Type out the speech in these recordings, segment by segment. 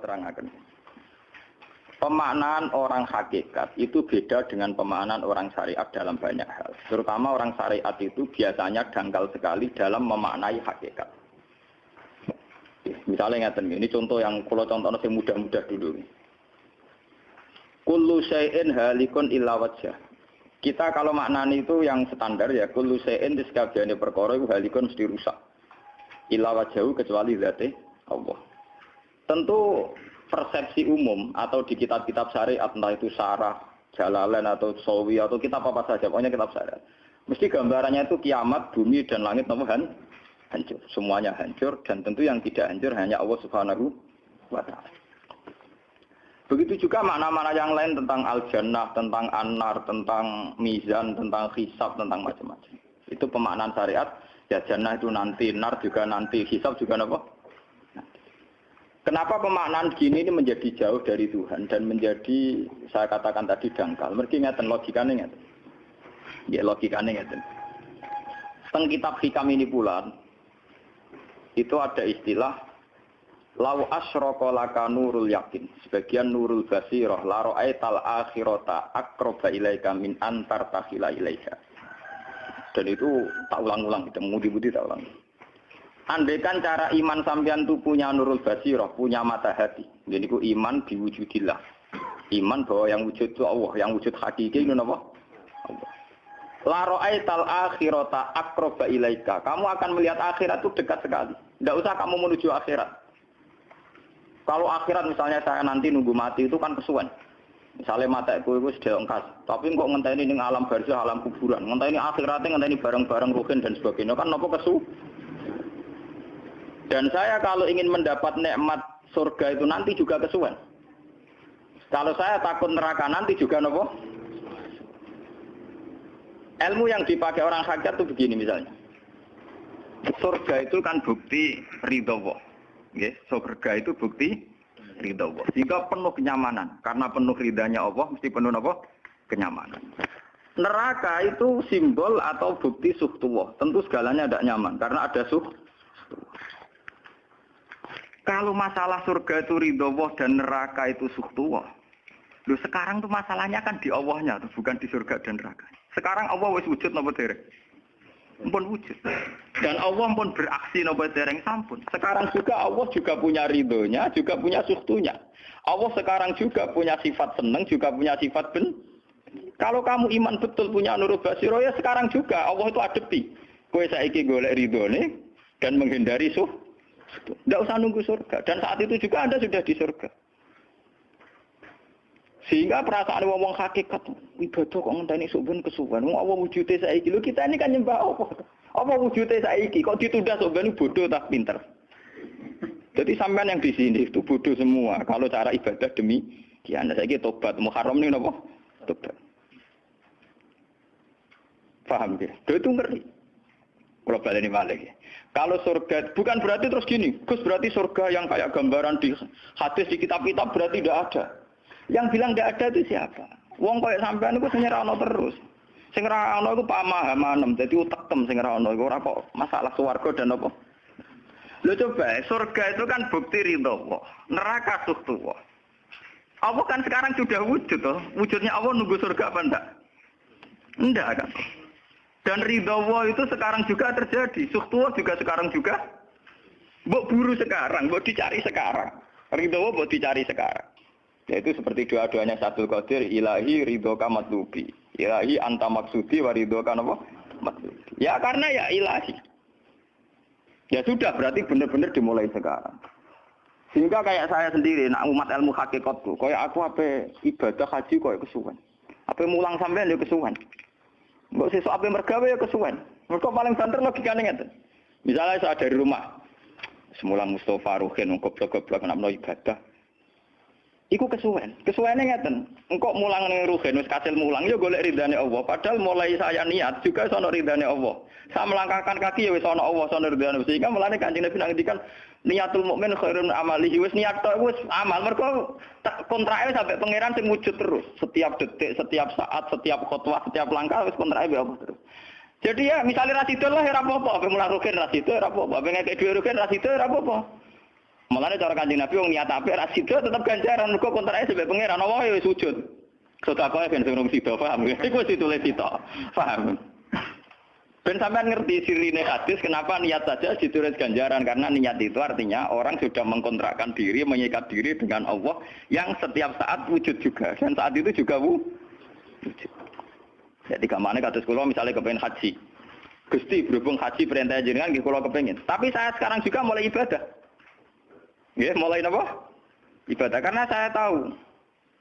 kula terangaken. Pemaknaan orang hakikat itu beda dengan pemaknaan orang syariat dalam banyak hal. Terutama orang syariat itu biasanya dangkal sekali dalam memaknai hakikat. Misalnya ngeten ini contoh yang kalau contoh yang mudah-mudah dulu. Kullu syai'in halikun illa wajah. Kita kalau maknani itu yang standar ya kullu syai'in di sekabiane perkara itu halikun mesti rusak. Illa wajahu kecuali zate Allah. Tentu persepsi umum atau di kitab-kitab syariat entah itu sarah, jalalain atau sawi atau kitab apa saja, pokoknya kitab syariat. Mesti gambarannya itu kiamat, bumi dan langit kan hancur. Semuanya hancur dan tentu yang tidak hancur hanya Allah Subhanahu wa taala. Begitu juga makna-makna yang lain tentang al-jannah, tentang an-nar, tentang mizan, tentang hisab, tentang macam-macam. Itu pemaknaan syariat. Ya jannah itu nanti, nar juga nanti, hisab juga apa? Kenapa pemaknaan gini ini menjadi jauh dari Tuhan dan menjadi saya katakan tadi dangkal. Mereka ngeten logikanya ngeten. Ya logikanya ngeten. Teng kitab hikam ini pula itu ada istilah lau asyraka laka nurul yakin sebagian nurul basirah la ra'aital akhirata akroba ilaika min antar takhila ilaika dan itu tak ulang-ulang kita mudi-mudi tak ulang Andaikan cara iman sampean itu punya nurul basirah, punya mata hati. Jadi ku iman diwujudillah. Iman bahwa yang wujud itu Allah, yang wujud hakiki itu apa? Allah. La ra'aital akhirata akroba ilaika. Kamu akan melihat akhirat itu dekat sekali. Tidak usah kamu menuju akhirat. Kalau akhirat misalnya saya nanti nunggu mati itu kan kesuwen. Misalnya mata itu itu sudah engkas, tapi kok ngenteni ini alam barzah, alam kuburan, ngenteni akhiratnya, ngenteni barang-barang ruhin dan sebagainya, kan nopo kesu? Dan saya kalau ingin mendapat nikmat surga itu nanti juga kesuwen. Kalau saya takut neraka nanti juga nopo. Ilmu yang dipakai orang hajat itu begini misalnya. Surga itu kan bukti ridho Allah. Surga itu bukti ridho Allah. Jika penuh kenyamanan. Karena penuh ridhanya Allah, mesti penuh apa? Kenyamanan. Neraka itu simbol atau bukti suhtullah. Tentu segalanya tidak nyaman. Karena ada suh. Kalau masalah surga itu ridho Allah dan neraka itu suhtuwah. Loh sekarang tuh masalahnya kan di Allahnya, tuh, bukan di surga dan neraka. Sekarang Allah wis wujud nopo dereng. Pun wujud. Dan Allah pun beraksi nopo dereng sampun. Sekarang juga Allah juga punya ridhonya, juga punya suhtunya. Allah sekarang juga punya sifat seneng, juga punya sifat ben. Kalau kamu iman betul punya nurut basiro ya sekarang juga Allah itu adepi. Kue saiki golek ridhone dan menghindari suh tidak usah nunggu surga. Dan saat itu juga Anda sudah di surga. Sehingga perasaan ngomong hakikat ibadah kok ngenteni subhan kesuwan. Wong Allah wujude saiki. Lho kita ini kan nyembah apa? Apa wujude saiki kok ditunda subhan bodoh tak pinter. Jadi sampean yang di sini itu bodoh semua. Kalau cara ibadah demi kian saiki tobat Muharram ini napa? Tobat. Paham ya? Itu ngeri. Kalau balik ini balik. Kalau surga, bukan berarti terus gini, Gus berarti surga yang kayak gambaran di hadis di kitab-kitab berarti tidak ada. Yang bilang tidak ada itu siapa? Wong kayak sampean itu senyera ono terus. Sing ra ono iku pamahaman, dadi utekem sing ra ono iku ora masalah swarga dan apa. Lho coba, surga itu kan bukti ridho Allah. Neraka suhtu Allah. Allah kan sekarang sudah wujud toh. Wujudnya Allah nunggu surga apa enggak? Enggak kan. Dan ridho itu sekarang juga terjadi. Suhtuwa juga sekarang juga. Mbok buru sekarang, mbok dicari sekarang. Ridho mbok dicari sekarang. Yaitu seperti doa-doanya satu Qadir, ilahi ridho kamatlubi. Ilahi anta maksudi wa ridho apa? Matlubi. Ya karena ya ilahi. Ya sudah, berarti benar-benar dimulai sekarang. Sehingga kayak saya sendiri, nak umat ilmu hakikat tuh, kayak aku apa ibadah haji kayak kesuwan. Apa mulang sampean ya kesuwan. Mbok sesuk ape mergawe ya kesuwen. Mergo paling banter logikane ngeten. Misalnya saya dari rumah, semula Mustafa Ruhin goblok-goblok nak ibadah. Iku kesuwen. Kesuwene ngeten. Engkau mulang ning Ruhin wis kasil mulang ya golek ridane Allah. Padahal mulai saya niat juga sono ridane Allah. Saya melangkahkan kaki ya wis Allah sono ridane. Sehingga mulane Kanjeng Nabi ngendikan niatul mukmin khairun amalihi wis niat tok wis amal mergo kontrake sampai pangeran sing wujud terus setiap detik setiap saat setiap khotbah setiap langkah wis kontrake apa terus jadi ya misalnya rasido lah ya apa-apa apa mulai rugen rasido ya apa-apa apa ngekek rugen rasido ya apa-apa Malah cara kanjeng Nabi wong niat apik ra sida tetep ganjaran mergo kontrake sebab pangeran Allah ya sujud. Sedekah ben sing rung sida paham. Iku wis ditulis sida. Paham. Ben sampean ngerti sirine hadis kenapa niat saja ditulis ganjaran karena niat itu artinya orang sudah mengkontrakkan diri, menyikat diri dengan Allah yang setiap saat wujud juga dan saat itu juga wujud. Jadi ke mana kados kula misalnya kepengen haji. Gusti berhubung haji perintah jenengan nggih kula kepengin. Tapi saya sekarang juga mulai ibadah. Ya, mulai apa? Ibadah karena saya tahu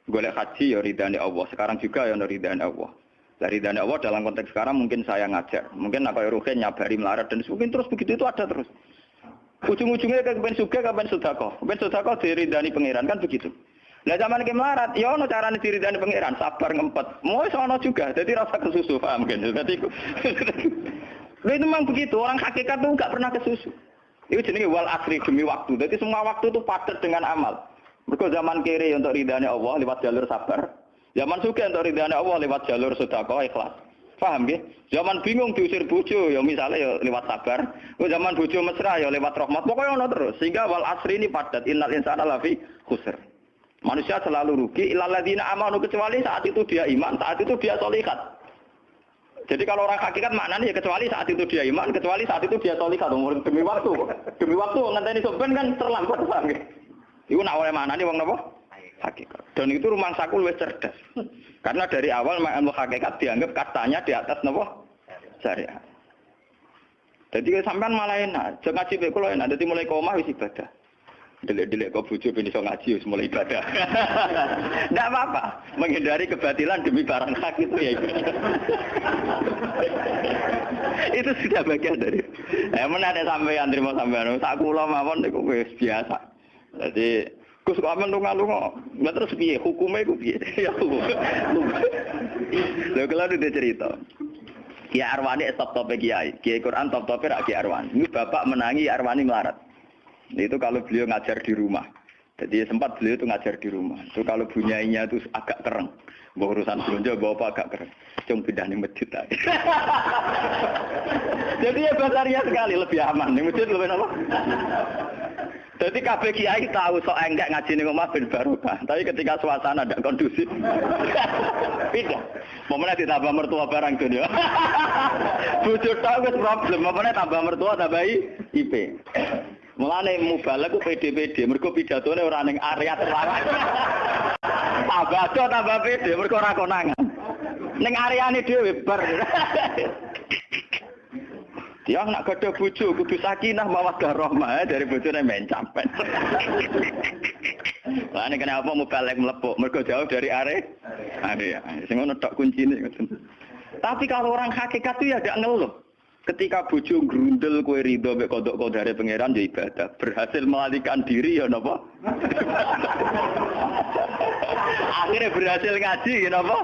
golek haji ya ridhani Allah. Sekarang juga ya ridhani Allah. Dari ridhani Allah dalam konteks sekarang mungkin saya ngajar. Mungkin apa ya rugen nyabari melarat dan mungkin terus begitu itu ada terus. Ujung-ujungnya ke kepen suga, kepen sudako. Kepen sudako diridani pangeran kan begitu. Nah zaman ke melarat, ya ono carane diridani pangeran, sabar ngempet. Mau sono juga, jadi rasa kesusu paham kan. Jadi itu memang begitu, orang hakikat tuh nggak pernah kesusu. Itu jenis wal asri demi waktu. Jadi semua waktu itu padat dengan amal. Mereka zaman kiri untuk ridhanya Allah lewat jalur sabar. Zaman suka untuk ridhanya Allah lewat jalur sedekah ikhlas. Paham ya? Zaman bingung diusir bojo ya misalnya ya lewat sabar. Zaman bojo mesra ya lewat rahmat. Pokoknya ono terus. Sehingga wal asri ini padat. Innal insana lafi khusr. Manusia selalu rugi. Ilaladina amanu kecuali saat itu dia iman, saat itu dia solikat. Jadi kalau orang hakikat maknanya ya kecuali saat itu dia iman, kecuali saat itu dia tolika demi waktu. Demi waktu ngenteni soben kan terlambat paham ya. Iku nak oleh mana nih wong napa? Hakikat. Dan itu rumah sakul wis cerdas. Karena dari awal ilmu hakikat dianggap katanya di atas napa? Syariat. Jadi sampean malah enak, jangan ngaji kula enak, dadi mulai koma wis ibadah. Delik-delik kok bojo ben iso ngaji mulai ibadah. Enggak apa-apa, menghindari kebatilan demi barang hak itu ya itu sudah bagian dari. Eh mana ada sampean terima sampean. Tak kula mawon niku wis biasa. Jadi Gus amen lunga-lunga. Lah terus piye hukume iku piye? Ya hukum. Lha kalau udah cerita. Kiai Arwani top tope kiai. Kiai Quran top tope rak Kiai Arwani. Ini bapak menangi Arwani melarat. Itu kalau beliau ngajar di rumah. Jadi sempat beliau itu ngajar di rumah. Itu kalau bunyainya itu agak keren. Bawa urusan belanja, bawa apa agak keren. Cuma pindah di masjid. Jadi ya basaria sekali, lebih aman. Di masjid lebih apa? Jadi kabeh kiai tahu sok enggak ngaji ning omah ben barokah. Tapi ketika suasana tidak kondusif, pindah. Momennya ditambah mertua barang dunia. Bujur tahu wis problem, momennya tambah mertua tambah IP. Mulane mubalek ku PD-PD, mergo pidatone ora ning area terlarang. tambah tambah PD, mergo ora konangan. Ning areane dhewe bar. Dia nak gada bojo kudu sakinah mawaddah rahmah dari bojone men campet. Lah ini kenapa mubalek melepuk? Mergo jauh dari area. Area. Sing ngono tok kuncine. Tapi kalau orang hakikat itu ya gak ngeluh. Ketika bojo grundel kue ridho mek kodok kodare pangeran ya ibadah. Berhasil melalikan diri ya napa? Akhirnya berhasil ngaji ya napa?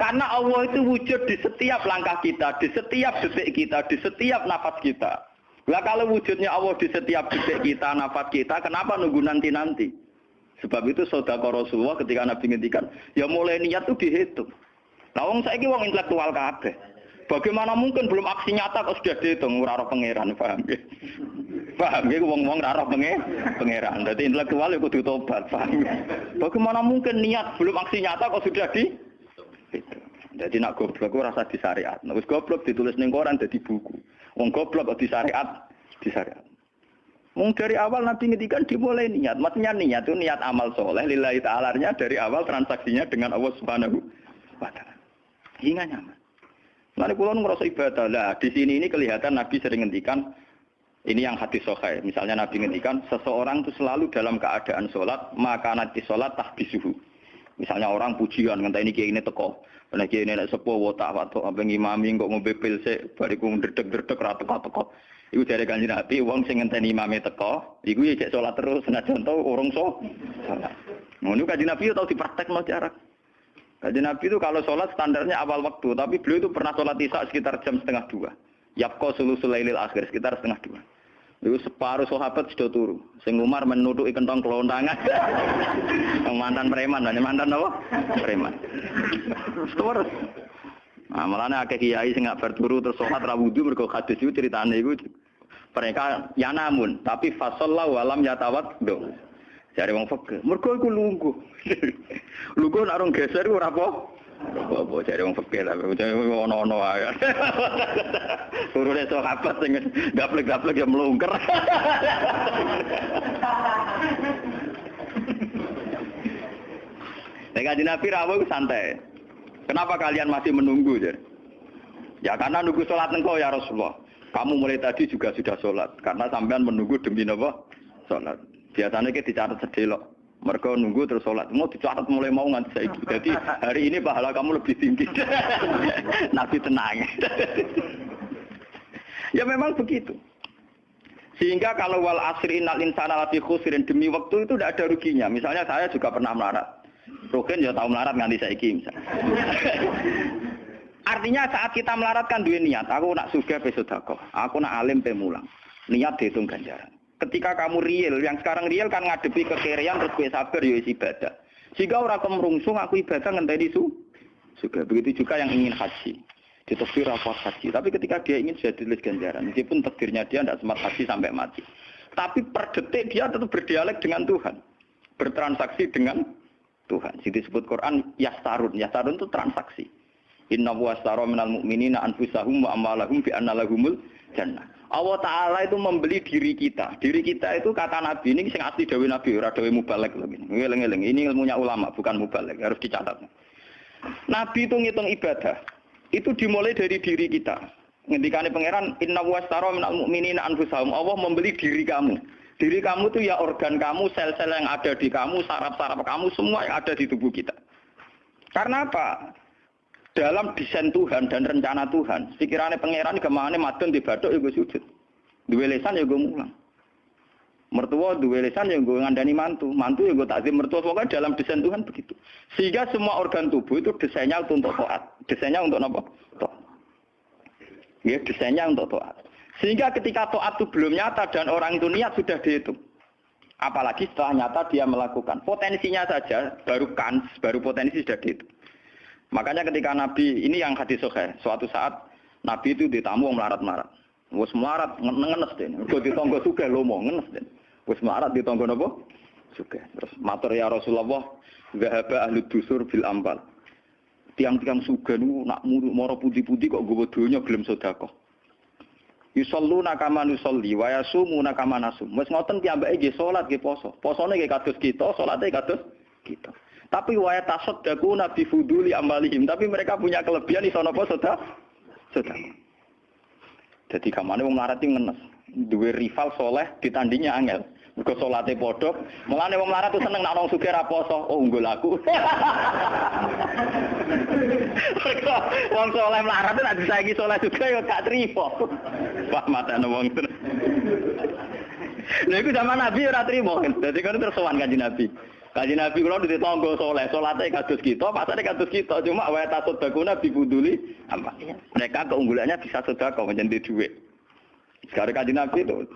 Karena Allah itu wujud di setiap langkah kita, di setiap detik kita, di setiap nafas kita. Lah kalau wujudnya Allah di setiap detik kita, nafas kita, kenapa nunggu nanti-nanti? Sebab itu saudara Rasulullah ketika Nabi ngendikan, ya mulai niat itu dihitung. Nah, wong saiki wong intelektual kabeh. Bagaimana mungkin belum aksi nyata kok sudah dihitung ora pangeran, paham ya? Paham ya wong-wong ora pangeran. Dadi intelektual ya kudu tobat, paham ya? Bagaimana mungkin niat belum aksi nyata kok sudah di Jadi nak goblok rasa di syariat. Nek wis goblok ditulis ning koran dadi buku. Wong goblok kok di syariat, di syariat. Mung dari awal Nabi ngedikan dimulai niat. Maksudnya niat itu niat amal soleh. Lillahi ta'alanya dari awal transaksinya dengan Allah subhanahu wa ta'ala. Hingga nyaman. Nanti pulau ngerasa ibadah lah. Di sini ini kelihatan Nabi sering ngendikan ini yang hati sokai. Misalnya Nabi ngendikan seseorang itu selalu dalam keadaan sholat maka nanti sholat tahbisuhu. Misalnya orang pujian ngentah ini kayak ini teko. Karena kayak ini sepuh wotak waktu apa ngimami kok ngombe pil se bariku ndredeg ndredeg ra teko teko. Iku dari kanjeng Nabi wong sing ngenteni imame teko, iku ya cek sholat terus senajan tau urung so. Ngono kanjeng Nabi tau dipraktekno jarak. Jadi Nabi itu kalau sholat standarnya awal waktu, tapi beliau itu pernah sholat isya sekitar jam setengah dua. Yapko sulu sulailil akhir sekitar setengah dua. Itu separuh sahabat sudah turu. Sing Umar menuduh kentong kelontangan. mantan preman, mantan apa? Preman. Terus. Nah, malah akeh kiai sing gak berturu terus sholat ra wudu mergo hadis itu ceritane iku Mereka ya namun, tapi fasallahu walam yatawat do. Jare wong fakir. Mergo iku lungguh. lungguh nak rong geser ora apa. Apa jare wong fakir tapi ono-ono ae. Turune sahabat sing gaplek-gaplek ya melungker. Nek kanjeng Nabi rawuh santai. Kenapa kalian masih menunggu? Jadi? Ya karena nunggu sholat engkau ya Rasulullah. Kamu mulai tadi juga sudah sholat. Karena sampean menunggu demi apa? Sholat. Biasanya kita dicatat sedelok. Mereka nunggu terus sholat. Mau dicatat mulai mau nganti saya Jadi hari ini pahala kamu lebih tinggi. Nabi tenang. ya memang begitu. Sehingga kalau wal asri innal insana lafi khusrin demi waktu itu tidak ada ruginya. Misalnya saya juga pernah melarat. Rukin ya tahu melarat nganti saiki misalnya. Artinya saat kita melaratkan dua niat, aku nak suga besodako, aku nak alim pemulang. Niat dihitung ganjaran. Ketika kamu real, yang sekarang real kan ngadepi kekerian terus gue sabar ya ibadah. Jika orang kemerungsung aku ibadah ngenteni su juga. Begitu juga yang ingin haji. Ditafsir rapor haji. Tapi ketika dia ingin sudah tulis ganjaran. Meskipun takdirnya dia tidak sempat haji sampai mati. Tapi per detik dia tetap berdialek dengan Tuhan. Bertransaksi dengan Tuhan. Jadi disebut Quran yastarun. Yastarun itu transaksi. Inna wa astara minal mu'minina anfusahum wa amalahum bi anna lahumul jannah. Allah Ta'ala itu membeli diri kita. Diri kita itu kata Nabi ini sing asli dawe Nabi, ora dawe mubalek ini. Ilmunya ulama, bukan mubalek. Harus dicatat. Nabi itu ngitung ibadah. Itu dimulai dari diri kita. Ngendikane pangeran inna wa minal mu'minina anfusahum. Allah membeli diri kamu. Diri kamu itu ya organ kamu, sel-sel yang ada di kamu, saraf-saraf kamu, semua yang ada di tubuh kita. Karena apa? Dalam desain Tuhan dan rencana Tuhan, pikirannya pangeran ke mana madun di badok ya gue sujud. Dua lesan ya gue mulang. Mertua dua lesan ya gue ngandani mantu, mantu ya gue takzim mertua. Pokoknya dalam desain Tuhan begitu. Sehingga semua organ tubuh itu desainnya untuk toat. Desainnya untuk apa? Toat. Ya desainnya untuk toat. Sehingga ketika toat itu belum nyata dan orang itu niat sudah dihitung. Apalagi setelah nyata dia melakukan. Potensinya saja baru kans, baru potensi sudah dihitung. Makanya ketika Nabi ini yang hadis sohe, suatu saat Nabi itu ditamu melarat-melarat. Wes melarat ngenes deh. Kau ditonggo suka lomo ngenes deh. Wes melarat ditonggo nopo suka. Terus matur ya Rasulullah, zahaba ahli dusur bil ambal. Tiang-tiang suga nu nak moro putih-putih kok gue donya gelem sedekah. Yusalluna kama nusolli wa yasumuna kama nasum. Wes ngoten piyambake nggih salat nggih poso. Posone nggih kados kita, salate kados kita. Tapi wa tasaddaqu nabi fuduli amalihim. Tapi mereka punya kelebihan iso napa sudah sudah. Jadi kamane wong melarat iki ngenes. Duwe rival soleh ditandingnya angel. Mergo salate padha. Mulane wong melarat tuh seneng nek wong sugih ra poso. Oh unggul aku. Mergo wong soleh melarat nek disaiki soleh juga ya gak trimo. Wah matane wong tenan. Lha iku zaman Nabi ora trimo. Dadi kan sowan kanjeng Nabi. Kaji Nabi kalau di tonggo soleh, solatnya kados kita, pasarnya kados kita. Cuma wa tasud bakuna bibuduli apa? Mereka keunggulannya bisa sudah kau menjadi duit. Sekarang kaji Nabi itu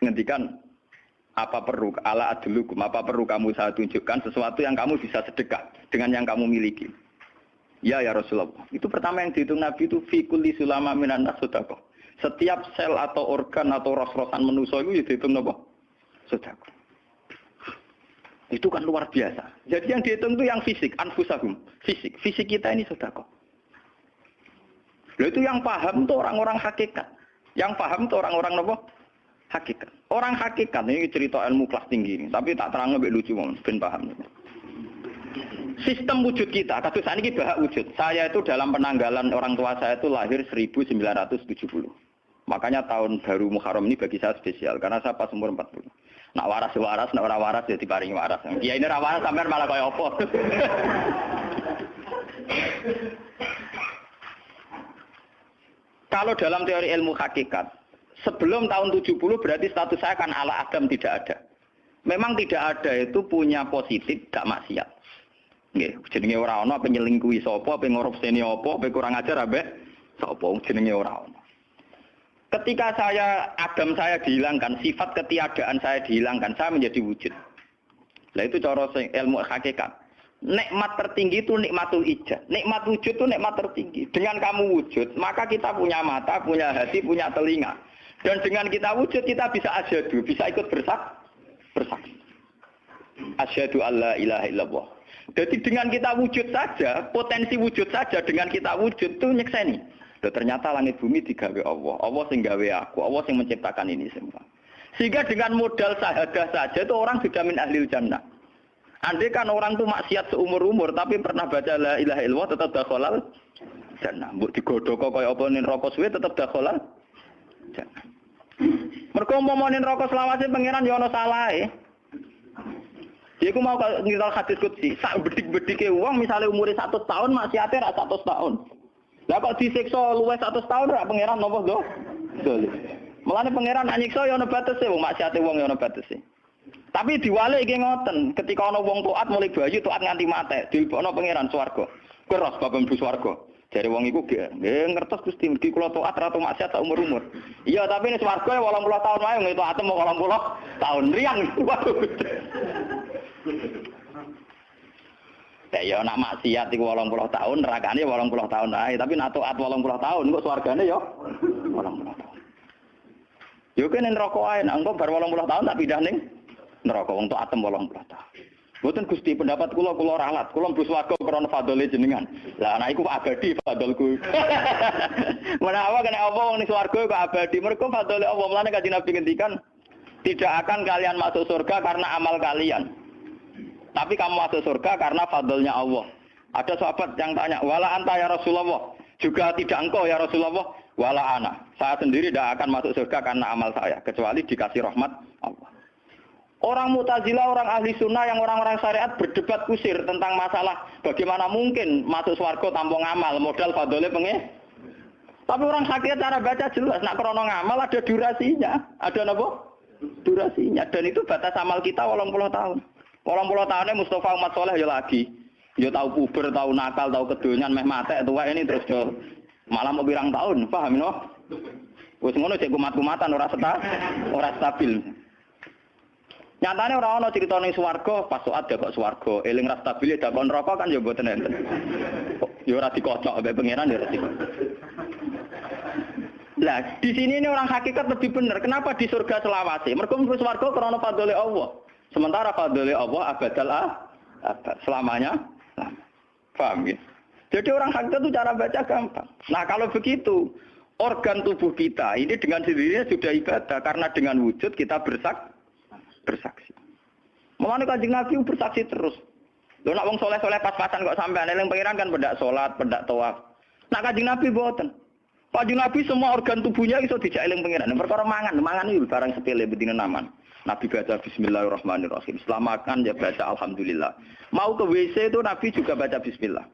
ngendikan apa perlu ala adlukum apa perlu kamu saya tunjukkan sesuatu yang kamu bisa sedekah dengan yang kamu miliki. Ya ya Rasulullah. Itu pertama yang dihitung Nabi itu fikul di sulama minan nasudako. Setiap sel atau organ atau ros-rosan manusia itu dihitung apa? Sedekah. Itu kan luar biasa. Jadi yang dihitung itu yang fisik, anfusahum. Fisik. Fisik kita ini sudah kok. Lalu itu yang paham itu orang-orang hakikat. Yang paham itu orang-orang apa? Hakikat. Orang hakikat ini cerita ilmu kelas tinggi ini. Tapi tak terang lebih lucu, ben paham. Sistem wujud kita, kasus ini bahak wujud. Saya itu dalam penanggalan orang tua saya itu lahir 1970. Makanya tahun baru Muharram ini bagi saya spesial karena saya pas umur 40. Nak waras ya waras, nak ora waras ya diparingi waras. Ya ini ora waras sampean malah kaya apa. Kalau dalam teori ilmu hakikat, sebelum tahun 70 berarti status saya kan ala Adam tidak ada. Memang tidak ada itu punya positif, gak maksiat. Nggih, jenenge ora ana apa nyelingkuhi sapa, apa ngorupseni apa, apa kurang ajar abe sapa jenenge ora ana. Ketika saya Adam saya dihilangkan, sifat ketiadaan saya dihilangkan, saya menjadi wujud. Nah itu cara ilmu hakikat. Nikmat tertinggi itu nikmatul ijaz. Nikmat wujud itu nikmat tertinggi. Dengan kamu wujud, maka kita punya mata, punya hati, punya telinga. Dan dengan kita wujud kita bisa asyhadu, bisa ikut bersak bersaksi. Asyhadu alla ilaha illallah. Jadi dengan kita wujud saja, potensi wujud saja dengan kita wujud tuh nyekseni. Ternyata langit bumi digawe Allah. Allah sing gawe aku, Allah sing menciptakan ini semua. Sehingga dengan modal sahadah saja itu orang sudah min ahli jannah. Andai kan orang tuh maksiat seumur-umur tapi pernah baca la ilaha illallah tetap dakhalal jannah. Mbok digodhok kaya apa ning rokok suwe tetap dakhalal jannah. Mergo ning rokok selawase pangeran ya ana salahe. Jadi aku mau ngiral hadis kutsi, sak bedik-bedike uang misalnya umurnya satu tahun maksiatnya rak satu tahun. Lah kok disiksa luwes satu tahun rak pangeran nopo do? Dolim. Mulane pangeran anyiksa ya ana batese wong maksiate wong ya ana batese. Tapi diwalik iki ngoten, ketika ana wong taat mulai bayi taat nganti mate, dilebokno pangeran swarga. Keras bab mlebu swarga. Jare wong iku nggih ngertos Gusti mergi kula taat ra maksiat sak umur-umur. Iya, tapi ini swarga ya 80 tahun wae ngene taat mau 80 tahun riang. Ya ya nak maksiat iku 80 tahun, nerakane 80 tahun ae, tapi nak taat 80 tahun kok swargane ya 80 tahun. Yo kene neraka ae, nak engko bar 80 tahun tak pindah ning neraka wong atem 80 tahun. Mboten Gusti pendapat kula kula ralat, kula mlebu swarga krana fadhole jenengan. Lah anak iku abadi fadholku. Menawa kena apa wong ning swarga kok abadi, mergo fadhole Allah. Mulane kanjeng Nabi ngendikan tidak akan kalian masuk surga karena amal kalian. Tapi kamu masuk surga karena fadlnya Allah. Ada sahabat yang tanya, wala anta ya Rasulullah. Juga tidak engkau ya Rasulullah. Wala ana. Saya sendiri tidak akan masuk surga karena amal saya. Kecuali dikasih rahmat Allah. Orang mutazila, orang ahli sunnah, yang orang-orang syariat berdebat kusir tentang masalah bagaimana mungkin masuk surga tanpa ngamal, modal fadolnya pengeh. Tapi orang sakit cara baca jelas, nak krono ngamal ada durasinya, ada apa? Durasinya, dan itu batas amal kita walau puluh tahun. Orang pulau tahunnya Mustafa umat soleh ya lagi. Ya tahu puber, tahu nakal, tahu kedonyan, meh mate tua ini terus yo malah mau birang tahun, paham no? Wes ngono cek kumat-kumatan ora seta, ora stabil. Nyatane ora ana cerita ning swarga pas saat kok swarga, eling ra stabil ya dakon rokok kan ya mboten enten. Ya ora dikocok mbek pangeran ya ora dikocok. Lah, di sini ini orang hakikat lebih benar. Kenapa di surga selawase? Mergo mlebu swarga krana fadhole Allah. Sementara fadli Allah abadal ah, abad. Selamanya lama. Paham ya? Jadi orang hakika itu cara baca gampang. Nah kalau begitu, organ tubuh kita ini dengan sendirinya sudah ibadah. Karena dengan wujud kita bersak, bersaksi. Mengenai kanjeng Nabi bersaksi terus. Lo nak wong soleh soleh pas-pasan kok sampai yang pengiran kan pedak sholat, pedak tawaf. Nak kanjeng Nabi buatan. Kanjeng Nabi semua organ tubuhnya itu dijak eling pengiran. Perkara mangan, mangan itu barang sepele bedina naman. Nabi baca Bismillahirrahmanirrahim. Setelah makan ya baca Alhamdulillah. Mau ke WC itu Nabi juga baca Bismillah.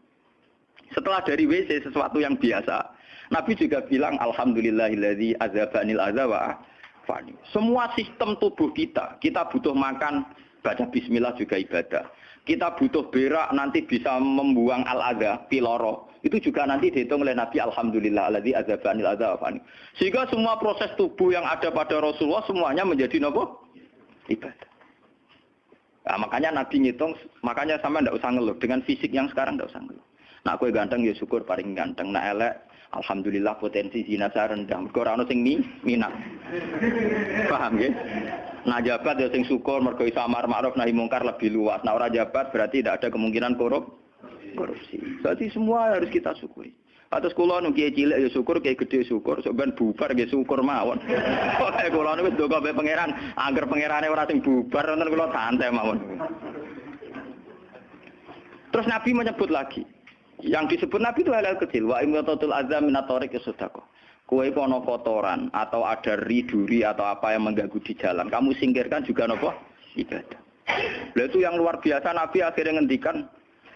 Setelah dari WC sesuatu yang biasa, Nabi juga bilang Alhamdulillahilladzi azabanil azawa fani. Semua sistem tubuh kita, kita butuh makan, baca Bismillah juga ibadah. Kita butuh berak nanti bisa membuang al-adha, piloro. Itu juga nanti dihitung oleh Nabi Alhamdulillah alladzi azabanil azawafani. Sehingga semua proses tubuh yang ada pada Rasulullah semuanya menjadi nopo? Ibadah. Nah, makanya Nabi ngitung, makanya sama ndak usah ngeluh. Dengan fisik yang sekarang ndak usah ngeluh. Nah, aku ganteng ya syukur paling ganteng. Nah, elek, alhamdulillah potensi zina saya rendah. Mergo ora ono sing minat. Paham ya? Nah, jabat ya sing syukur mergo iso amar ma'ruf nahi mungkar lebih luas. Nah, ora jabat berarti tidak ada kemungkinan korup korupsi. Berarti semua harus kita syukuri. Atus kula nu kiye cilik ya syukur, kiye gede syukur, sok ben bubar nggih syukur mawon. Pokoke kula niku wis ndonga mbek pangeran, angger pangerane ora sing bubar wonten kula santai mawon. Terus Nabi menyebut lagi, yang disebut Nabi itu hal-hal kecil. Wa imatatul azam minatorik sodako. Kue kono kotoran atau ada riduri atau apa yang mengganggu di jalan. Kamu singkirkan juga nopo ibadah. Lalu itu yang luar biasa Nabi akhirnya ngendikan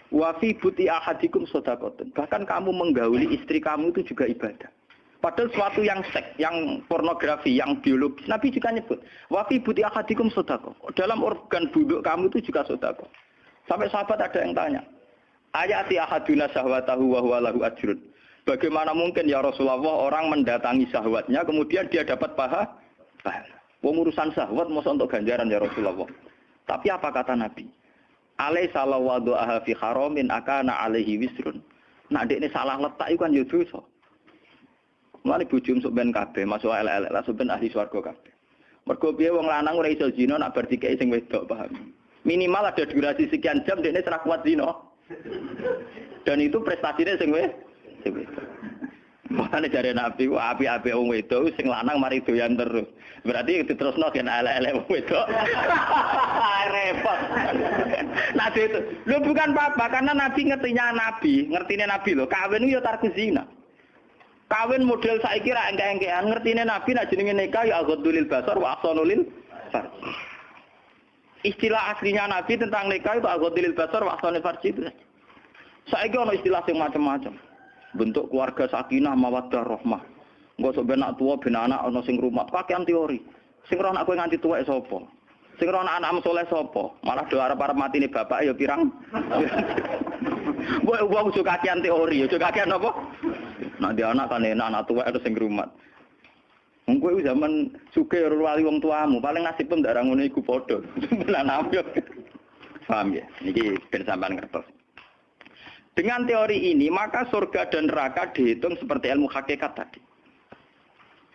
Wafi buti ahadikum sodakoten. Bahkan kamu menggauli istri kamu itu juga ibadah. Padahal suatu yang seks, yang pornografi, yang biologis. Nabi juga nyebut. Wafi buti ahadikum sodako. Dalam organ buduk kamu itu juga sodako. Sampai sahabat ada yang tanya. Ayati ahaduna sahwatahu wa huwa lahu ajrun. Bagaimana mungkin ya Rasulullah orang mendatangi sahwatnya kemudian dia dapat paha? Pahala. Pengurusan sahwat masa untuk ganjaran ya Rasulullah. Tapi apa kata Nabi? Alai salah aha fi haramin akana alaihi wisrun. Dek ini salah letak itu kan ya dosa. Mulane bojo ben kabeh, masuk elek-elek lah ben ahli swarga kabeh. Mergo piye wong lanang ora iso zina nak bar dikeki sing wedok, paham? Minimal ada durasi sekian jam dene serak kuat zina. Dan itu prestasinya sing wedok. Makanya jare Nabi ku api-api wong wedok sing lanang mari doyan terus. Berarti diterusno gen elek-elek wong wedok. Repot. Nabi itu, lu bukan apa-apa karena Nabi ngertinya Nabi, ngertine Nabi loh. Kawin itu ya tarku zina. Kawin model saya kira engke-engkean ngertine Nabi nak jenenge nikah ya aghadulil basar wa ahsanulil. Istilah aslinya Nabi tentang nikah itu aghadulil basar wa ahsanul farj itu. Saiki ono istilah sing macam-macam. Bentuk keluarga sakinah mawaddah rahmah. Engko sok ben tua ben anak ono sing rumah pakaian teori. Sing ora anak nganti tuwek sapa? Sing ora anak soleh sapa? Malah do arep-arep matine bapak ya pirang. Mbok wong suka kakean teori, ya kakean apa? Nak dia anak kan enak, anak tua itu sing rumat. Wong kowe zaman suke wali wong tuamu, paling nasib pun ndak ngono iku padha. Paham ya? Dengan teori ini, maka surga dan neraka dihitung seperti ilmu hakikat tadi.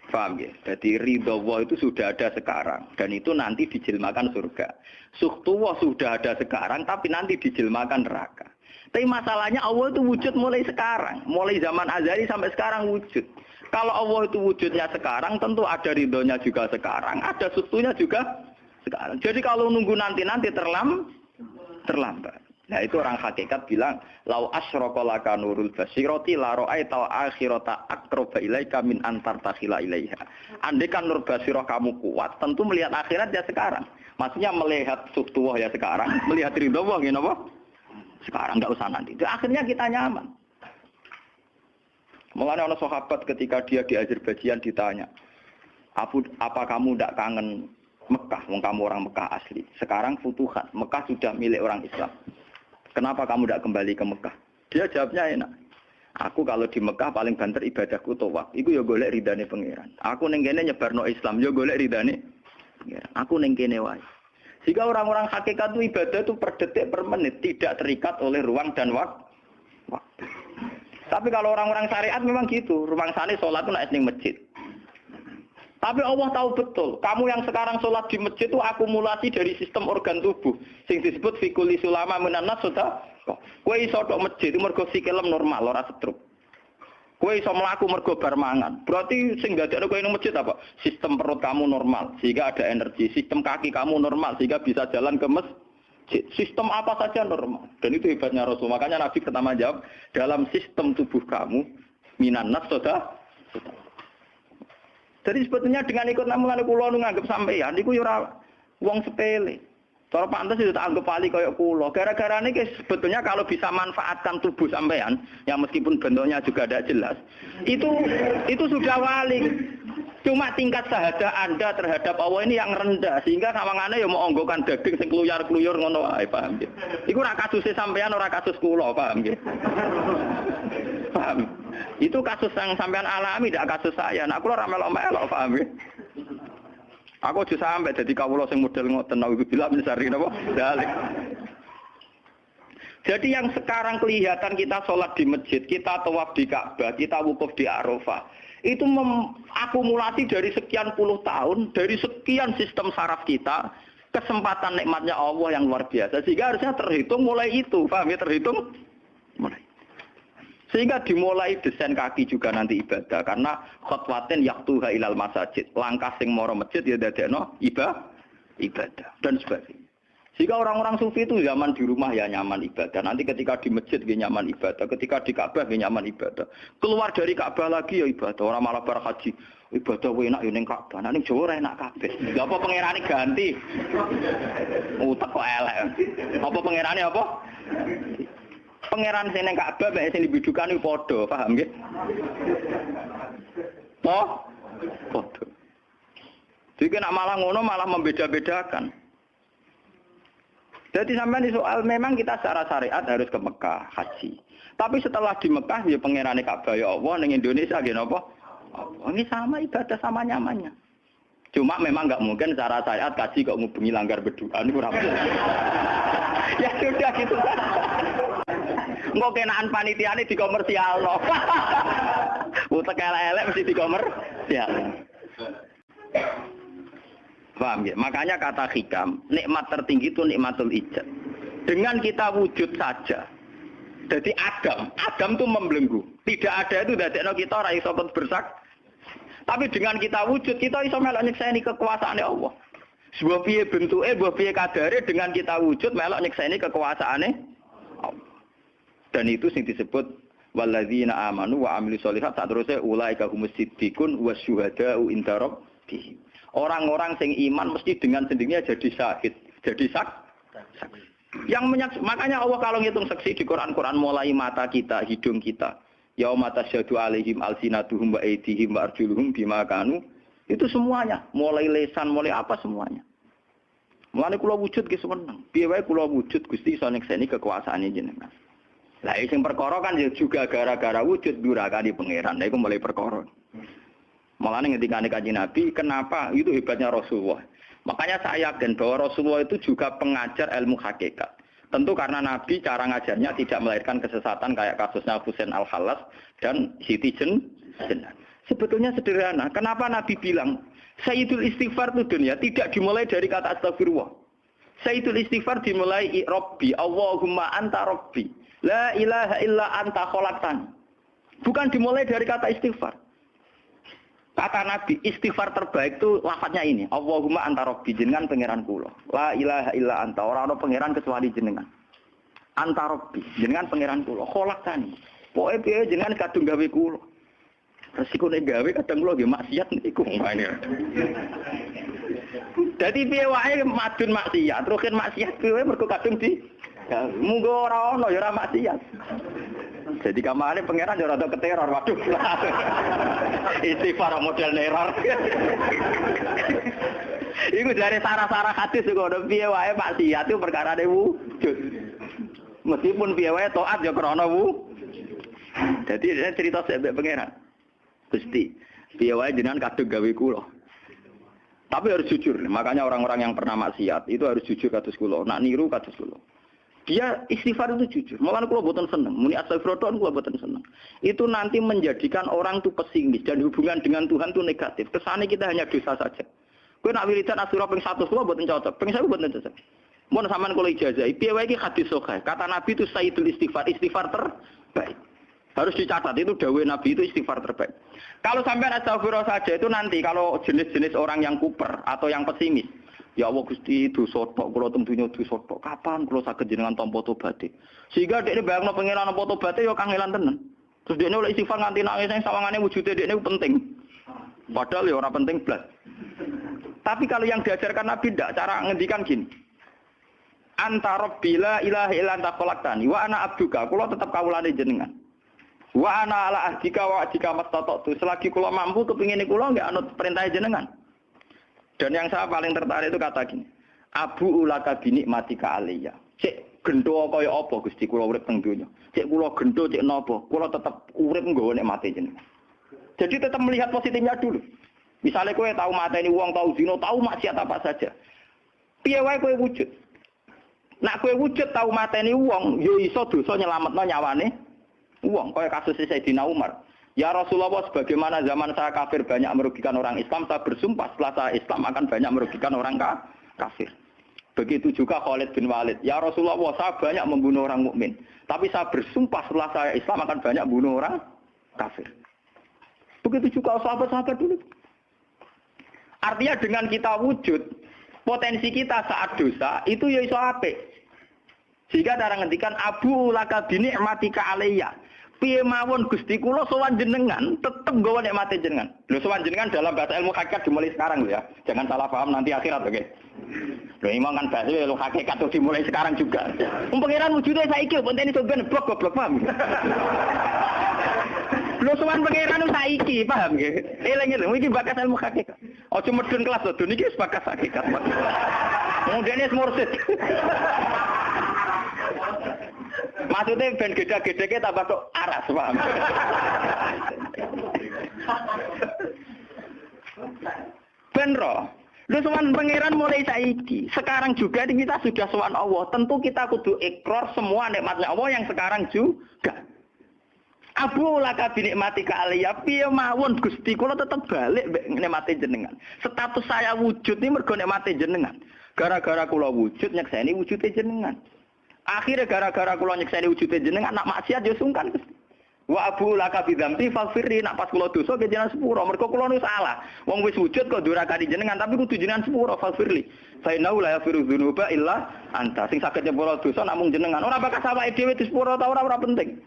Paham ya? Jadi ridho Allah itu sudah ada sekarang. Dan itu nanti dijilmakan surga. Suhtullah sudah ada sekarang, tapi nanti dijilmakan neraka. Tapi masalahnya Allah itu wujud mulai sekarang. Mulai zaman azali sampai sekarang wujud. Kalau Allah itu wujudnya sekarang, tentu ada ridhonya juga sekarang. Ada sutunya juga sekarang. Jadi kalau nunggu nanti-nanti terlam, terlambat. Nah itu orang hakikat bilang, lau asrokolaka nurul basiroti la tau akhirota akroba ilaika min antar takhila ilaiha. Andai kan nur basiroh kamu kuat, tentu melihat akhirat ya sekarang. Maksudnya melihat sutuah ya sekarang, melihat ridho Allah, gini apa? Sekarang nggak usah nanti. Itu akhirnya kita nyaman. Mulanya orang sahabat ketika dia di Azerbaijan ditanya, apa, apa kamu tidak kangen Mekah? Wong kamu orang Mekah asli. Sekarang futuhat. Mekah sudah milik orang Islam. Kenapa kamu tidak kembali ke Mekah? Dia jawabnya enak. Aku kalau di Mekah paling banter ibadahku tawaf. Iku ya golek ridane pangeran. Aku ning kene nyebarno Islam, ya golek ridane. Aku ning kene wae. Jika orang-orang hakikat itu ibadah itu per detik, per menit, tidak terikat oleh ruang dan waktu. Tapi kalau orang-orang syariat memang gitu, ruang sana sholat itu naik masjid. Tapi Allah tahu betul, kamu yang sekarang sholat di masjid itu akumulasi dari sistem organ tubuh. Sing disebut fikuli sulama menanas sudah. Kue iso masjid itu mergo sikilem normal, ora setruk. Kue iso melaku mergo bar. Berarti sing dadekno kowe ning masjid apa? Sistem perut kamu normal sehingga ada energi. Sistem kaki kamu normal sehingga bisa jalan ke masjid. Sistem apa saja normal. Dan itu hebatnya Rasul. Makanya Nabi pertama jawab, dalam sistem tubuh kamu minan nas soda. Jadi sebetulnya dengan ikut namungan pulau nganggep sampeyan iku ya ora wong sepele. Cara pantas itu tak anggap wali kayak kulo. Gara-gara ini sebetulnya kalau bisa manfaatkan tubuh sampean, yang meskipun bentuknya juga tidak jelas, itu itu sudah wali. Cuma tingkat sahaja Anda terhadap Allah ini yang rendah sehingga sawangannya ya mau onggokan daging sing kluyar-kluyur ngono wae, paham ya? Iku ora kasus sampean ora kasus kulo, paham ya? Paham? Itu kasus yang sampean alami, tidak kasus saya. Nah, kulo ora melok-melok, paham ya? Aku aja sampai jadi kawula sing model ngoten nawi bila mencari napa dalik. Jadi yang sekarang kelihatan kita sholat di masjid, kita tawaf di Ka'bah, kita wukuf di Arafah, itu akumulasi dari sekian puluh tahun, dari sekian sistem saraf kita, kesempatan nikmatnya Allah yang luar biasa. Sehingga harusnya terhitung mulai itu, paham ya terhitung mulai. Sehingga dimulai desain kaki juga nanti ibadah karena khotwatin yaktuha ilal masajid. Langkah sing moro masjid ya dadekno ibadah ibadah dan sebagainya. Sehingga orang-orang sufi itu zaman di rumah ya nyaman ibadah. Nanti ketika di masjid dia nyaman ibadah. Ketika di Ka'bah dia nyaman ibadah. Keluar dari Ka'bah lagi ya ibadah. Orang malah berhaji. Ibadah enak ya ning Ka'bah. Nah ning enak kabeh. Lha apa pangerane ganti? Utek kok elek. Apa pangerane apa? Pangeran sing ning Ka'bah mek sing iku padha, paham nggih? Oh, padha. Jadi nak malah ngono malah membeda-bedakan. Jadi sampai di soal memang kita secara syariat harus ke Mekah haji. Tapi setelah di Mekah ya pangeran Ka'bah ya Allah ning Indonesia gini apa? Ini sama ibadah sama nyamannya. Cuma memang nggak mungkin secara syariat kaji kok ngubungi langgar berdua ini kurang. ya sudah gitu Engko kenaan panitia ini di komersial loh. Utek elek mesti dikomer. Ya. Paham ya? Makanya kata hikam, nikmat tertinggi itu nikmatul ijad. Dengan kita wujud saja. Jadi Adam, Adam itu membelenggu. Tidak ada itu dari kita orang iso bersak. Tapi dengan kita wujud, kita iso melok nyekseni kekuasaan Allah. Sebuah piye bentuknya, sebuah piye kadare dengan kita wujud melok nyekseni kekuasaan Allah. Dan itu yang disebut walladzina amanu wa amilu sholihat saat terusnya ulaika humus siddiqun wa syuhada'u inda rabbihim. Orang-orang sing iman mesti dengan sendirinya jadi sakit, jadi sak. Yang menyak, makanya Allah kalau ngitung saksi di Quran-Quran mulai mata kita, hidung kita, ya mata syadu alaihim alsinatuhum wa aidihim wa arjuluhum bima kanu, itu semuanya, mulai lesan, mulai apa semuanya. Mulai kula wujud ki seneng. Piye wae kula wujud Gusti iso nyekseni kekuasaane jenengan. Lah sing perkara kan ya juga gara-gara wujud durakani pangeran. Lah iku mulai perkara. Malah ketika kaji Nabi, kenapa itu hebatnya Rasulullah. Makanya saya yakin bahwa Rasulullah itu juga pengajar ilmu hakikat. Tentu karena Nabi cara ngajarnya tidak melahirkan kesesatan kayak kasusnya Husain Al-Halas dan Siti Jen. Sebetulnya sederhana. Kenapa Nabi bilang Sayyidul istighfar itu dunia tidak dimulai dari kata astagfirullah. Sayyidul istighfar dimulai Robbi, Allahumma anta Robbi. La ilaha illa anta kholaktan. Bukan dimulai dari kata istighfar. Kata Nabi, istighfar terbaik itu lafadznya ini. Allahumma anta rabbi jenengan pangeran kula. La ilaha illa anta. Orang ada pangeran kecuali jenengan. Anta rabbi jenengan pangeran kula. Pokoke piye jenengan kadung gawe kula. Resiko nek gawe kadang kula nggih maksiat niku ngene. Dadi piye wae madun maksiat, terusin maksiat piye mergo kadung di Munggo ora ono ya ora maksiat. Jadi kamane pangeran yo rada keteror, waduh. Istighfar model neror. Iku dari sarah-sarah hadis kok ono piye wae maksiat itu perkara ne wujud. Meskipun piye wae taat yo krana wu. Jadi dia cerita sampai pangeran. Gusti, piye wae jenengan kadung gawe kula. Tapi harus jujur, makanya orang-orang yang pernah maksiat itu harus jujur kados kula. Nak niru kados kula. Dia istighfar itu jujur. Malah kalau buatan senang. Muni astagfirullah kalau buatan senang. Itu nanti menjadikan orang itu pesimis dan hubungan dengan Tuhan itu negatif. Kesannya kita hanya dosa saja. Kau nak wiridan asura peng satu kalau buatan cocok. Peng saya buatan cocok. Mau sampean kalau ijazah. Piye wae hadis sokai. Kata Nabi itu sayyidul istighfar. Istighfar terbaik. Harus dicatat itu dawe Nabi itu istighfar terbaik. Kalau sampai astagfirullah saja itu nanti kalau jenis-jenis orang yang kuper atau yang pesimis Ya Allah Gusti dosa tok kula tentunya dosa tok. Kapan kula saged jenengan tampa tobaté? Sehingga dekne bayangno pengenan tampa tobaté ya kangelan tenan. Terus dekne oleh istighfar nganti nangis sing sawangane wujude dekne penting. Padahal ya ora penting blas. Tapi kalau yang diajarkan Nabi tidak, cara ngendikan gini. Anta rabbila ilaha illa anta khalaqtani wa ana abduka. Kula tetep kawulane jenengan. Wa ana ala ahdika wa ahdika mastata'tu. Selagi kula mampu kepingin kula nggak anut perintah jenengan. Dan yang saya paling tertarik itu kata gini, Abu ulaka bini mati ka aliyah. Cek gendo kaya apa Gusti kula urip teng donya. Cek kula gendo cek napa, kula tetep urip nggawa nek mati jenengan. Jadi tetap melihat positifnya dulu. Misalnya kowe tahu mateni uang, tahu zino, tahu maksiat apa saja. Piye wae kowe wujud. Nak kowe wujud tahu mateni uang, yo iso dosa nyelametno nyawane uang. Kaya kasus Sayyidina Umar. Ya Rasulullah, sebagaimana zaman saya kafir banyak merugikan orang Islam, saya bersumpah setelah saya Islam akan banyak merugikan orang kafir. Begitu juga Khalid bin Walid. Ya Rasulullah, saya banyak membunuh orang mukmin, tapi saya bersumpah setelah saya Islam akan banyak membunuh orang kafir. Begitu juga sahabat-sahabat dulu. Artinya dengan kita wujud, potensi kita saat dosa itu ya iso ape. Sehingga cara ngendikan Abu laka bini matika alaiya piye mawon Gusti kula sowan jenengan tetep nggawa nikmate jenengan. Lho sowan jenengan dalam bahasa ilmu hakikat dimulai sekarang lho ya. Jangan salah paham nanti akhirat oke. Lho imam kan bahasa ilmu hakikat tuh dimulai sekarang juga. Wong pangeran wujude saiki penting itu ben blok goblok paham. Lho sowan pangeran saiki paham nggih. Eling-eling iki bakas ilmu hakikat. Ojo medun kelas lho niki wis bakas hakikat. Kemudian mursid. Maksudnya ben gede-gede tambah kok aras, paham? ben roh. Lu sowan pangeran mulai saiki. Sekarang juga kita sudah sowan Allah. Tentu kita kudu ikrar semua nikmatnya Allah yang sekarang juga. Abu laka binikmati ka aliyah piye mawon Gusti kula tetep balik nikmati jenengan. Status saya wujud ini mergo nikmati jenengan. Gara-gara kula wujud nyekseni wujude jenengan. Akhirnya gara-gara kula nyekseni wujude jenengan nak maksiat yo sungkan Gusti. Wa abu laka bidzamti faghfirli nak pas kula dosa ke jenengan sepuro mergo kula nu salah. Wong wis wujud kok durakani jenengan tapi kudu jenengan sepuro faghfirli. Fa inna la yaghfiru dzunuba illa anta. Sing saged nyepuro dosa namung jenengan. Ora bakal sawake dhewe di sepuro ta ora ora penting.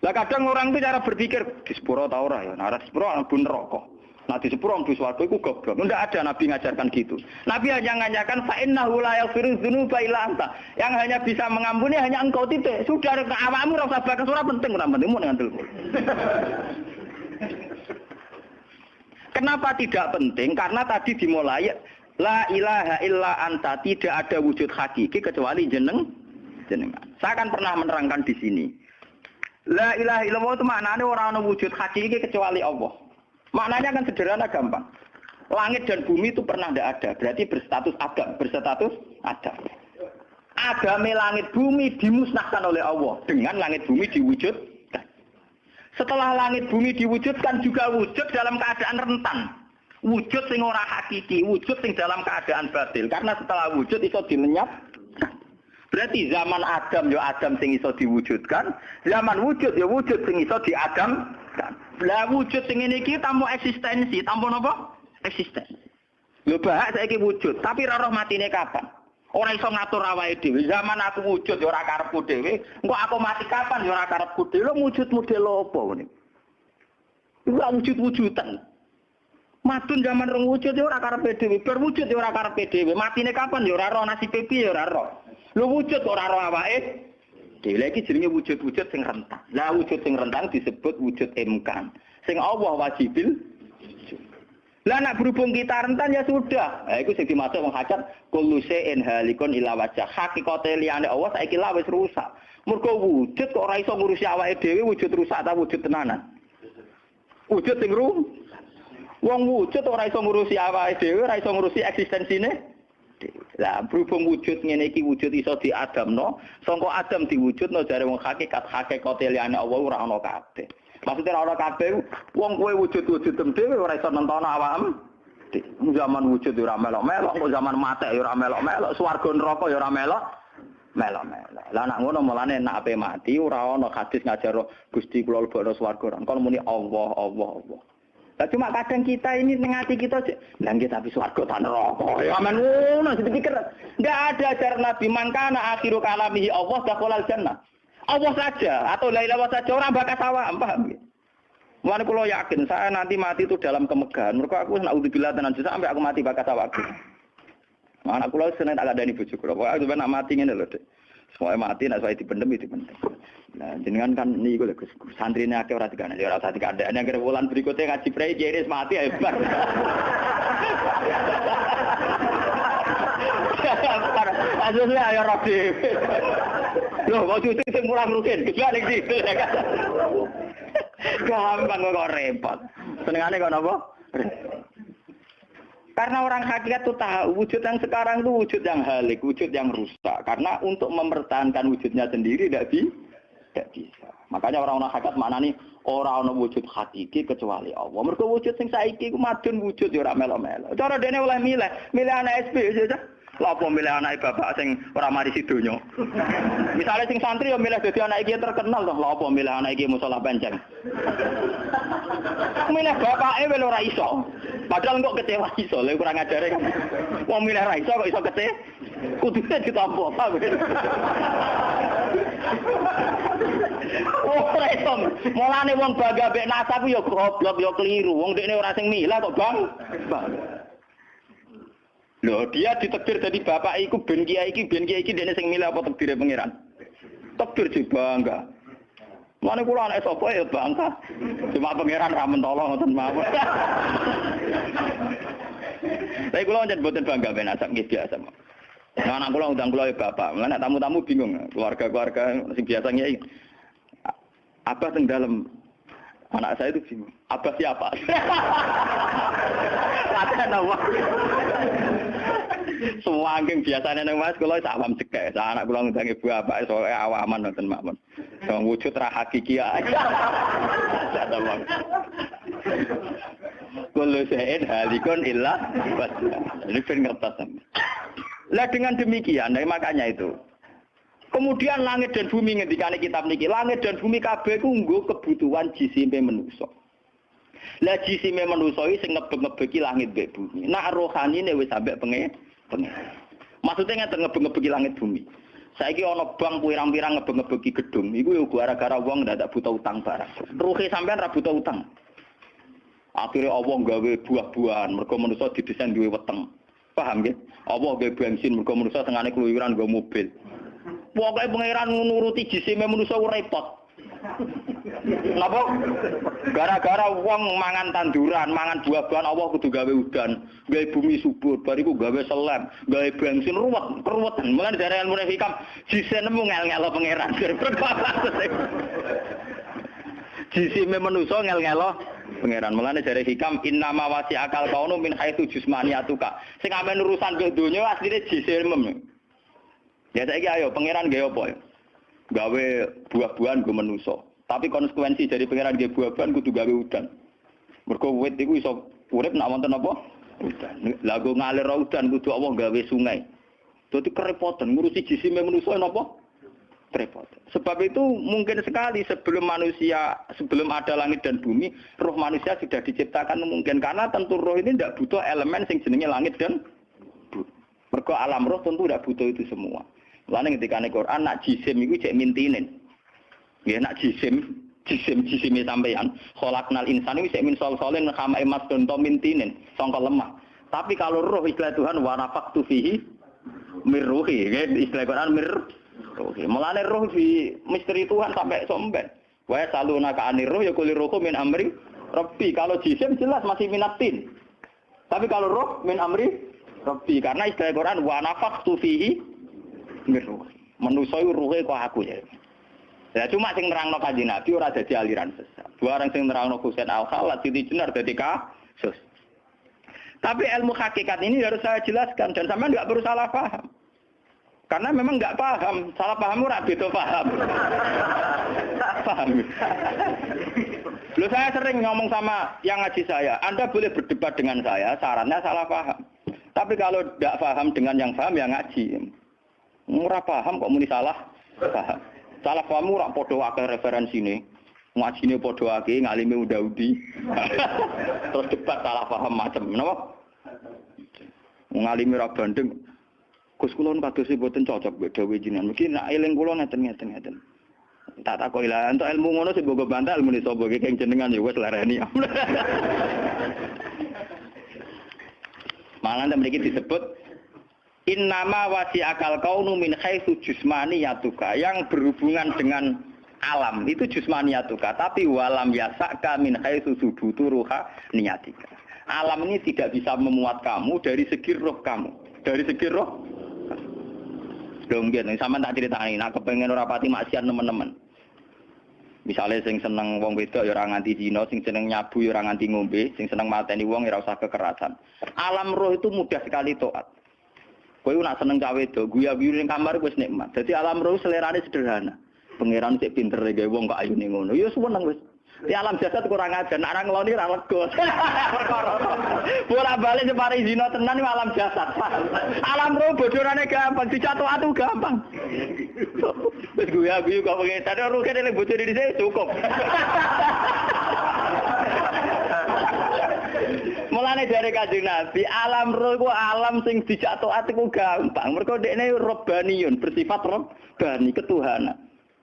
Lah kadang orang itu cara berpikir di sepuro ta ora ya. Nah, di sepuro pun rokok. Nah di sepuro di swarga iku goblok. Tidak ada Nabi ngajarkan gitu. Nabi hanya ngajarkan fa innahu la yaghfiru dzunuba illa anta. Yang hanya bisa mengampuni hanya engkau titik. Sudah ke awakmu ora usah bakas ora penting ora penting mun ngandel. Kenapa tidak penting? Karena tadi dimulai la ilaha illa anta tidak ada wujud hakiki kecuali jeneng jenengan. Saya akan pernah menerangkan di sini. La ilaha illallah itu maknanya orang wujud hakiki kecuali Allah. Maknanya kan sederhana gampang. Langit dan bumi itu pernah tidak ada. Berarti berstatus adam. Berstatus adam. Agame langit bumi dimusnahkan oleh Allah. Dengan langit bumi diwujudkan. Setelah langit bumi diwujudkan juga wujud dalam keadaan rentan. Wujud sing ora hakiki, wujud sing dalam keadaan batil. Karena setelah wujud itu dilenyap. Berarti zaman Adam ya Adam sing iso diwujudkan, zaman wujud ya wujud sing iso diadam lah wujud sing ngene iki eksistensi, tanpa napa? Eksistensi. Lho bahak saiki wujud, tapi ora roh matine kapan? Ora iso ngatur awake dhewe. Zaman aku wujud ya ora karepku engko aku mati kapan ya ora karepku dhewe. Wujud model apa ngene? Iku wujud-wujudan. Matun zaman rong wujud ya ora karepe dhewe, bar wujud ya ora karepe. Matine kapan ya ora roh nasibe piye ya roh. Lho wujud ora roh awake Dewi lagi jenenge wujud-wujud sing rentang. Lah wujud sing rentang disebut wujud imkan. Sing Allah wajibil lah nak berhubung kita rentan ya sudah. Nah, itu sing dimaksud wong hajat kullu shay'in halikun ila wajah. Hakikate liyane Allah saiki lah wis rusak. Mergo wujud kok ora iso ngurusi awake dhewe wujud rusak ta wujud tenanan. Wujud sing rum. Wong wujud ora iso ngurusi awake dhewe, ora iso ngurusi eksistensine lah berhubung wujud ngene iki wujud iso diadamno, sangka adam diwujudno jare wong hakikat hakikate liyane Allah ora ana kabeh. Maksudnya ora kabeh wong kowe wujud-wujud dhewe ora iso nonton awakmu. Zaman wujud ora melok-melok, zaman mate ora melok-melok, swarga neraka ya ora melok. Melok-melok. Lah nak ngono mulane nak ape mati ora ana hadis ngajar Gusti kula lebokno swarga. Kon muni Allah, Allah, Allah. Nah, cuma kadang kita ini nengati kita. Lah kita tapi swarga ta neraka. Ya aman ngono dipikir. Enggak ada ajaran Nabi mangkana akhiru kalamihi Allah dakhalal jannah. Allah saja atau la ilaha saja orang bakas awak, paham ya? Mulane kula yakin saya nanti mati itu dalam kemegahan. Mereka aku nak udzubillah tenan sampai aku mati bakas awakku. Anak kula seneng tak ada bojo kula. Pokoke nak mati ngene lho, Dik. Semuanya mati, nak saya dipendem, dipendem. Nah, jenengan kan ini gue Gus. Santri ini orang tiga nanti orang tiga ada. Yang bulan berikutnya ngaji pray jadi mati ya. Aslinya ayo Robi. Loh, mau cuci sing murah mungkin. Kejual lagi sih. Gampang kok repot. Senengane kok napa? Karena orang hakikat itu tahu wujud yang sekarang itu wujud yang halik, wujud yang rusak. Karena untuk mempertahankan wujudnya sendiri tidak bisa. Tidak bisa. Makanya orang-orang hakikat mana nih orang-orang wujud hakiki kecuali Allah. Mereka wujud yang saiki ku madun wujud ya ora melo-melo. Cara dene oleh milih, milih anak SP aja. Lapo milih anak bapak sing ora mari sidonya. Misalnya sing santri ya milih dadi anak iki terkenal toh, lapo milih anak iki musola penceng. milih bapake wel ora iso. Padahal kok kecewa iso, lha kurang ajare kan. Wong milih ra iso kok iso kecewa. Kudune ditampa apa. Oh, iso. Mulane wong bangga mek nasab ya goblok ya keliru. Wong dekne ora sing milah kok, Bang. Loh, dia ditekdir jadi bapak iku ben kiai iki ben kiai iki dene sing milih apa pangeran? Tekdir sih bangga. Mana kula anak sapa ya bangga. Cuma pangeran ra mentolo ngoten mawon. Tapi kula njen boten bangga ben asap nggih biasa. Nah, anak kula undang kula ya bapak. Mana tamu-tamu bingung, keluarga-keluarga sing biasa nyai. Apa teng dalam anak saya itu bingung. Apa siapa? Kata nama. Semua angking biasanya nang Mas kula awam cekek. Anak kula ngundang ibu apa soalnya awaman nonton makmun. Wong wujud ra hakiki ae. Kullu syai'in halikun illa. Ini ben ngertos. Lah dengan demikian, nah makanya itu. Kemudian langit dan bumi ngendikane kitab niki, langit dan bumi kabeh ku nggo kebutuhan jisime manusa. Lah jisime manusa iki sing ngebeg-ngebeki langit mbek bumi. Nak rohanine wis sampe penge penge. Maksudnya ngeten ngebeg-ngebeki langit bumi. Saiki ana bank pirang-pirang ngebeg-ngebeki gedung, iku yo gara-gara wong ndak butuh utang barang. Ruhe sampean ra butuh utang. Akhirnya Allah gawe buah-buahan, mereka manusia didesain duwe weteng. Paham ya? Allah gawe bensin, mereka manusia tengahnya keluyuran gawe mobil. Pokoknya pangeran nuruti jisime manusia repot. Napa? Gara-gara wong mangan tanduran, mangan buah-buahan Allah kudu gawe udan, gawe bumi subur, bariku gawe selem, gawe bensin ruwet, keruwetan. Mulane dari ilmu hikam jisene mu ngel-ngelo pangeran. Jisime manusa ngel-ngelo pangeran. Mulane dari hikam innama wasi akal kaunu min haitsu jismaniyatuka. Sing amen urusan ke donya asline jisime. Ya saiki ayo pangeran gawe apa? Gawe buah-buahan go manusa. Tapi konsekuensi dari pangeran gawe buah-buahan kudu gawe udan. Mergo wit iku iso urip nak wonten apa? Udan. Lah go ngalir udan kudu Allah gawe sungai. Dadi kerepotan ngurusi jisime manusa napa? Repot. Sebab itu mungkin sekali sebelum manusia, sebelum ada langit dan bumi, roh manusia sudah diciptakan mungkin karena tentu roh ini tidak butuh elemen yang jenenge langit dan bumi. Mergo alam roh tentu tidak butuh itu semua. Lalu ketika nih Quran nak jisim itu cek mintinin. Ya nak jisim, jisim jisimnya sampeyan. nal insan itu cek min sol solin kama emas donto mintinin, songkol lemah. Tapi kalau roh istilah Tuhan wanafak fihi mirruhi, istilah Quran mir ruhi. Mulane roh di misteri Tuhan sampai somben. Wa saluna ka anir roh ya kulir roh min amri Rabbi. Kalau jisim jelas masih minatin. Tapi kalau roh min amri Rabbi. Karena istilah Quran wa nafaktu fihi miruh. Manusa iku ruhe kok aku ya. Ya cuma sing nerangno kanjeng Nabi ora dadi aliran sesat. Orang sing nerangno Husain Al-Khalat Siti Jenar dadi kasus. Tapi ilmu hakikat ini harus saya jelaskan dan sama nggak perlu salah paham. Karena memang nggak paham, salah paham ora beda paham. paham. Lu saya sering ngomong sama yang ngaji saya, Anda boleh berdebat dengan saya, sarannya salah paham. Tapi kalau tidak paham dengan yang paham, ya ngaji. Murah paham kok muni salah. Paham. Salah paham ora padha akeh referensine. Ngajine padha akeh ngalime udah-udi. Terus debat salah paham macam napa? Ngalime ra bandeng. Gus kula kados mboten cocok mbek dawuh. Mungkin nak eling kula ngeten-ngeten ngeten. Tak takoki lah entuk ilmu ngono sing mbok bantah ilmu sapa iki keng jenengan ya wis lareni. Malah mriki disebut Innama wasi akal kaunu min haitsu yatuka yang berhubungan dengan alam itu yatuka tapi walam yasaka min haitsu subutu ruha niyatika. Alam ini tidak bisa memuat kamu dari segi roh kamu, dari segi roh. Dong gitu, sama tak ceritani, nah kepengen ora pati maksiat teman-teman. Misalnya sing seneng wong wedok ya ora nganti dino, sing seneng nyabu ya ora nganti ngombe, sing seneng mateni wong ya ora usah kekerasan. Alam roh itu mudah sekali taat. Kowe nak seneng cawe itu, guya-guyu ning kamar wis nikmat. Jadi alam roh selerane sederhana. Pangeran cek pinter gawe wong kok ayune ngono. Ya seneng wis. Di alam jasad kurang aja, nak orang ngeloni ra lega. Bola balik separi zina tenan alam jasad. Alam roh bojorane gampang, dicatu atu gampang. Wis guya-guyu kok pengen sadar roh kene bojone dhisik cukup. Mulane dari Kanjeng Nabi, alam roh iku alam sing dijatuhake ku gampang. Mergo dekne robaniun, bersifat robani ketuhanan.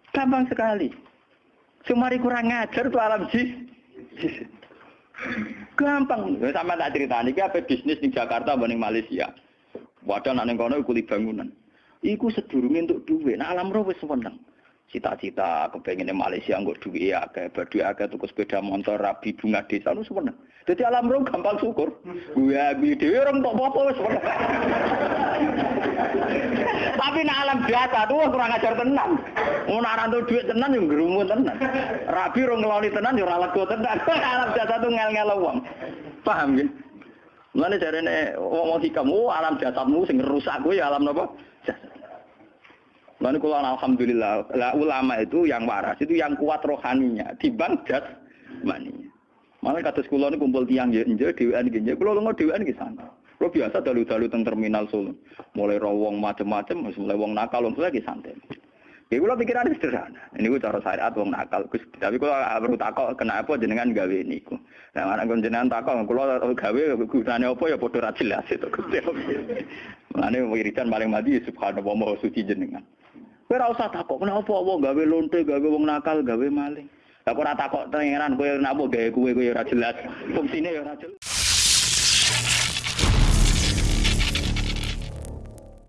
Gampang sekali. Sumari kurang ngajar tuh alam jis. Gampang. Sama tak cerita nih, apa bisnis di Jakarta banding Malaysia. Wadah nak kono kuli bangunan. Iku sedurunge untuk duit. Nah alam roh wis seneng cita-cita kepengen Malaysia nggak duit ya kayak berdua agak tuh sepeda motor rabi bunga desa lu sebenarnya jadi alam roh gampang syukur. Gue gue dewi orang tak apa tapi nak alam biasa tuh kurang ajar tenang mau naran tuh duit tenang yang gerumun tenang rabi orang ngeloni tenang yang ralat gue tenang alam biasa tuh ngel ngel uang paham ya Mana caranya ngomong hikam, oh alam jasadmu sing rusak ya alam apa? Lalu kalau alhamdulillah, lah ulama itu yang waras itu yang kuat rohaninya, dibang das maninya. Malah kata sekolah ini kumpul tiang ya, enje dewan gini. Kalau lo nggak dewan di sana. Lo biasa dalu-dalu teng terminal Solo. Mulai rawong macam-macam, mulai wong nakal, wong lagi santai. Ya kula pikiran sederhana. Ini gue cara syariat wong nakal. Gus, tapi kula perlu takok kenapa jenengan gawe niku. Nah, anak kon jenengan takok kula gawe gunane apa ya padha ra jelas itu Gusti. Mulane wiridan paling mati subhanallah maha suci jenengan. Kowe ora usah takok kenapa wong gawe lonte, gawe wong nakal, gawe maling. Lah kok ora takok pangeran kowe napa gawe kowe kowe ora jelas. Fungsine ya ora jelas.